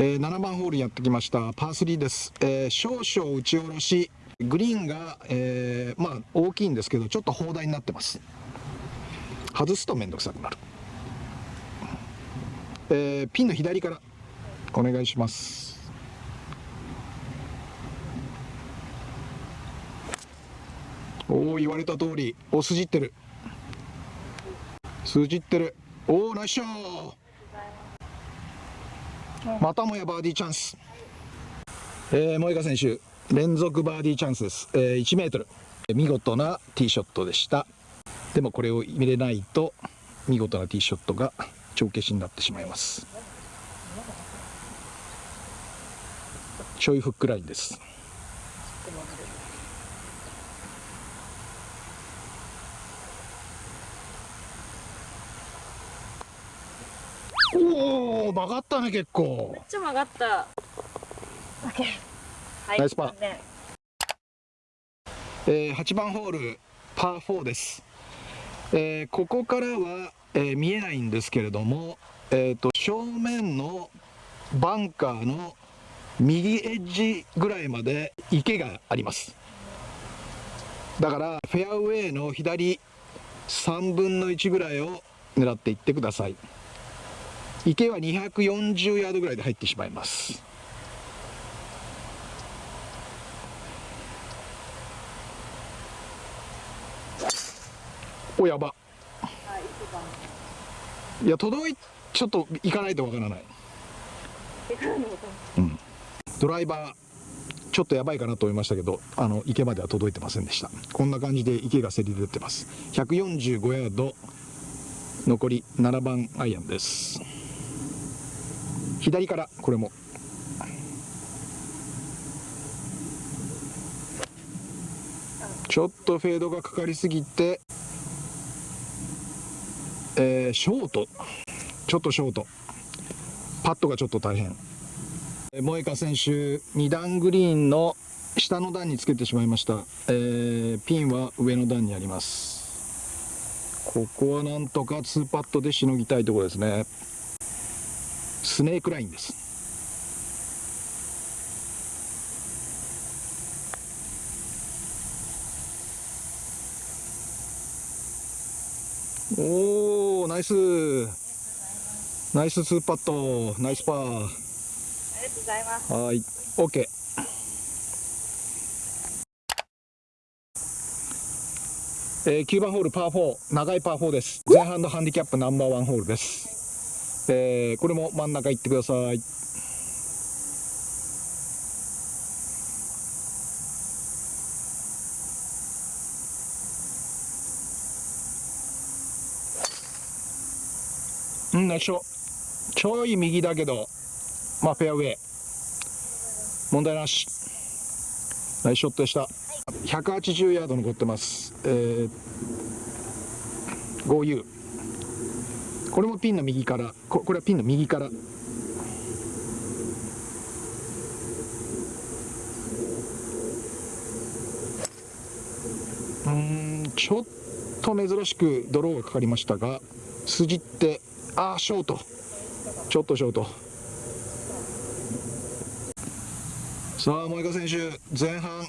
えー、7番ホールやってきました。パー3です、えー、少々打ち下ろし。グリーンが、えー、まあ大きいんですけどちょっと砲台になってます。外すと面倒くさくなる、えー、ピンの左から。お願いします。おお言われた通り。お筋ってる。筋ってる。おおナイスショー。またもやバーディーチャンス、えー、萌香選手連続バーディーチャンスです、えー、1メートル。見事なティーショットでした。でもこれを入れないと見事なティーショットが帳消しになってしまいます。ちょいフックラインです。曲がったね結構。めっちゃ曲がった。はい、ナイスパー、えー、8番ホールパー4です、えー、ここからは、えー、見えないんですけれども、えーと、正面のバンカーの右エッジぐらいまで池があります。だからフェアウェイの左3分の1ぐらいを狙っていってください池は240ヤードぐらいで入ってしまいます。おやば。いや届いちょっと行かないとわからない。うん。ドライバーちょっとやばいかなと思いましたけどあの池までは届いてませんでした。こんな感じで池がせり出てます。145ヤード残り7番アイアンです。左からこれも。ちょっとフェードがかかりすぎてえー、ショート。ちょっとショート。パットがちょっと大変。萌香選手2段グリーンの下の段につけてしまいました、えー、ピンは上の段にあります。ここはなんとか2パットでしのぎたいところですね。スネークラインです。おおナイス。ナイス2パットナイスパー。ありがとうございます。はい。OK えー、9番ホールパー4長いパー4です。前半のハンディキャップナンバーワンホールですえー、これも真ん中行ってください。うんナイスショちょい右だけどまあフェアウェイ。問題なし。ナイスショットでした、はい、180ヤード残ってます。えー、5U これもピンの右から。ここれはピンの右から。うんちょっと珍しくドローがかかりましたが筋ってああショート。ちょっとショート。さあ萌香選手前半。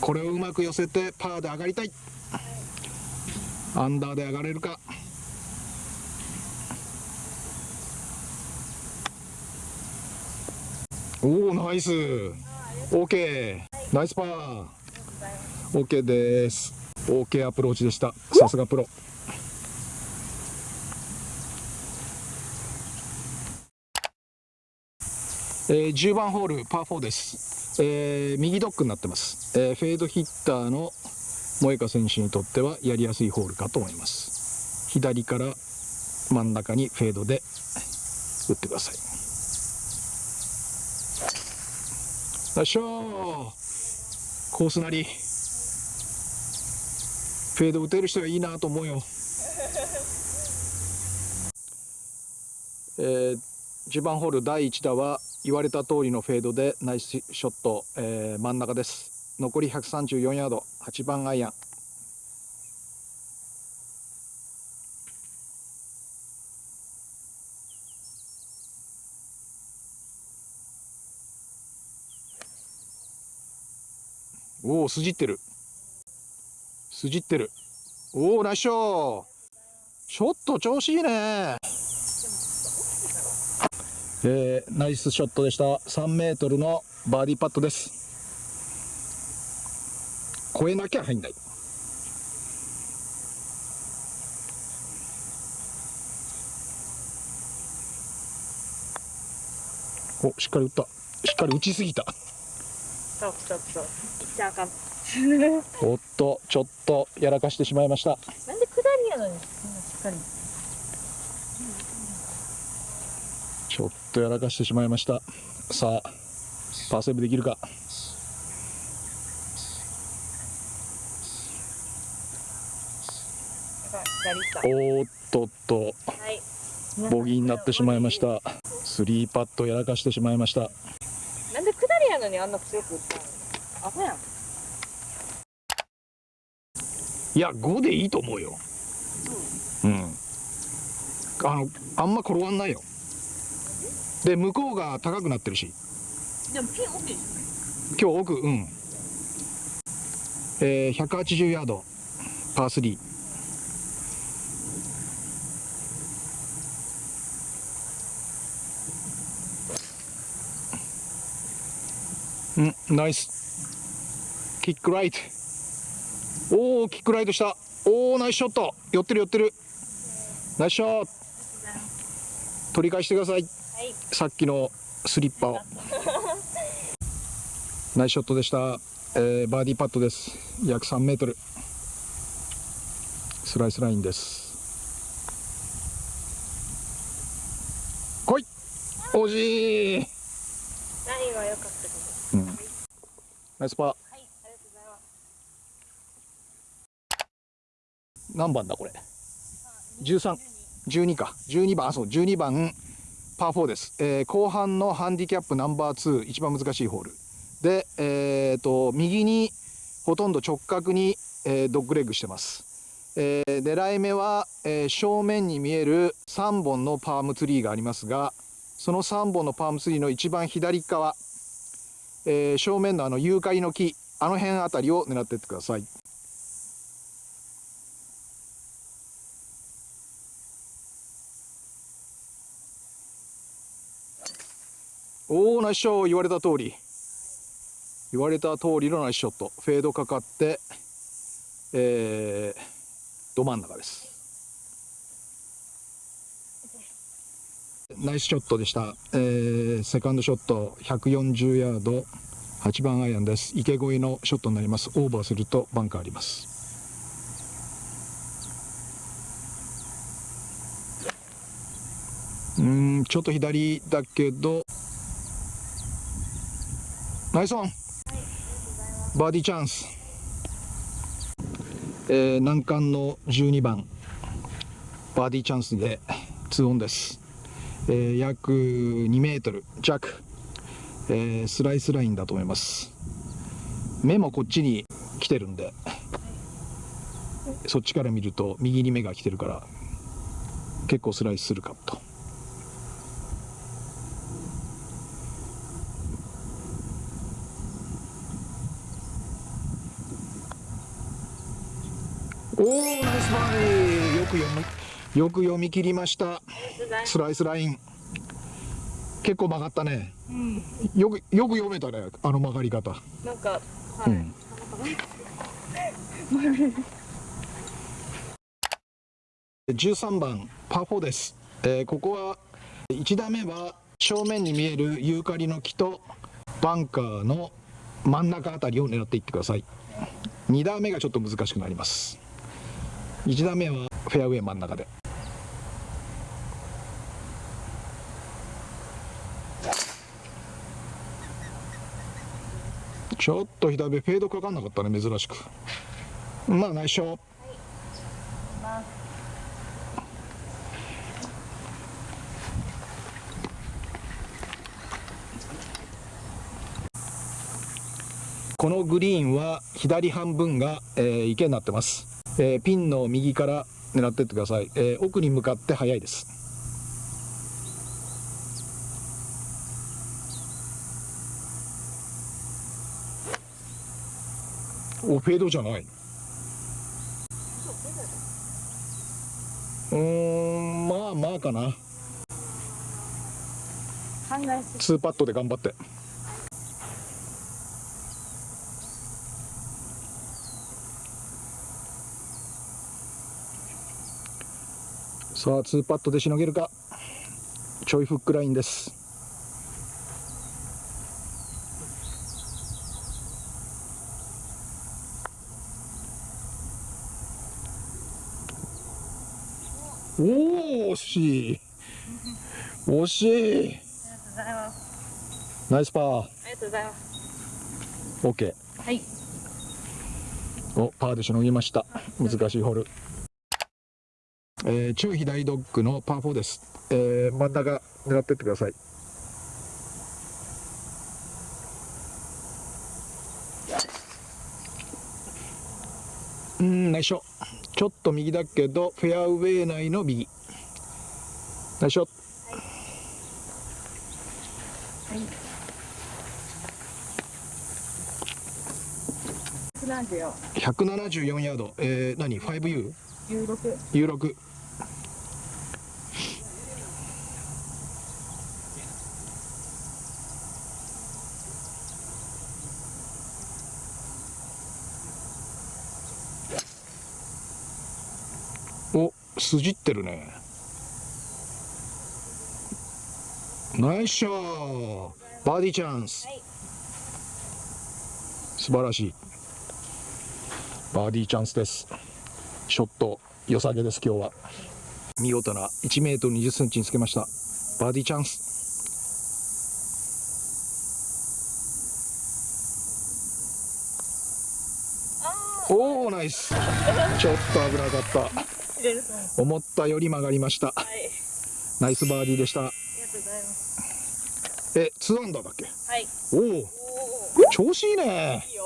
これをうまく寄せてパーで上がりたい。アンダーで上がれるか。おおナイス。OK ナイスパー。OK です。OK アプローチでした。さすがプロ。えー、10番ホールパー4です、えー、右ドッグになってます、えー、フェードヒッターの萌香選手にとってはやりやすいホールかと思います。左から真ん中にフェードで打ってください。よいしょ。コースなり。フェード打てる人がいいなと思うよ。えー、10番ホール第1打は言われた通りのフェードでナイスショット、えー、真ん中です。残り134ヤード。8番アイアン。おお筋ってる。筋ってる。おおナイスショットショット調子いいね。えー、ナイスショットでした。3メートルのバーディーパットです。超えなきゃ入んない。おしっかり打った。しっかり打ちすぎた。そうそうそう。いっちゃあかん。おっとちょっとやらかしてしまいましたなんで下りやのに、そんなしっかり。ちょっとやらかしてしまいましたさあパーセーブできるかおーっとっとた。はい。ボギーになってしまいまし。たスリーパットやらかしてしまいましたのにあんな強く打ったの？アホやん。いや5でいいと思うよ。うん。あのあんま転がんないよ。で向こうが高くなってるし。でもピン奥でし今日奥うん。えー、180ヤード。パー3うんナイス。キックライト。おおキックライトした。おおナイスショット。寄ってる寄ってる。ナイスショット。取り返してください。はい。さっきのスリッパを。ナイスショットでした、えーバーディーパットです。約3メートル。スライスラインです。来い。惜しいラインは良かったけど。ナイスパー。はい。ありがとうございます。何番だこれ？1312か。12番。あそう12番パー4です、えー後半のハンディキャップナンバー2一番難しいホール。で、えー、と右にほとんど直角に、えードッグレッグしてます、えー狙い目は、えー正面に見える3本のパームツリーがありますがその3本のパームツリーの一番左側、えー正面のあのユーカリの木あの辺あたりを狙っていってください。おおナイスショット言われた通り言われた通りのナイスショットフェードかかってえー、ど真ん中です。ナイスショットでした、えー、セカンドショット140ヤード。8番アイアンです。池越えのショットになります。オーバーするとバンカーあります。うんちょっと左だけど。ナイスオン。バーディーチャンス、えー難関の12番。バーディーチャンスで2オンです、えー約2メートル弱、えースライスラインだと思います。目もこっちに来てるんでそっちから見ると右に目が来てるから結構スライスするかと。おおナイスバーディー。よく読みよく読み切りました。スライスライン結構曲がったね。よくよく読めたねあの曲がり方。なんか、はい。うん。13番パー4です、えーここは1打目は正面に見えるユーカリの木とバンカーの真ん中あたりを狙っていってください。2打目がちょっと難しくなります。1打目はフェアウェイ真ん中でちょっと左目フェードかかんなかったね珍しく。まあ内緒。このグリーンは左半分が、えー池になってます、えーピンの右から狙ってってください、えー奥に向かって速いです。おフェードじゃないうんまあまあかな。2パットで頑張って。さあ2パットでしのげるか。ちょいフックラインですおお惜しい。惜しい。ありがとうございますナイスパー。ありがとうございます。OK はい。おパーでしのぎました。難しいホール、えー、中左ドッグのパー4です、えー、真ん中狙ってってください。うん内緒ちょっと右だけどフェアウェイ内の右内緒174 174ヤード、えー、何？5U? 16 U6 お筋ってるねナイスショー。バーディーチャンス、はい。素晴らしい。バーディーチャンスです。ショット良さげです今日は。見事な1メートル20センチにつけました。バーディーチャンス。おおナイス。ちょっと危なかった。思ったより曲がりました。はい。ナイスバーディーでした。ありがとうございます。え2アンダーだっけ？はい。おお調子いいね。いいよ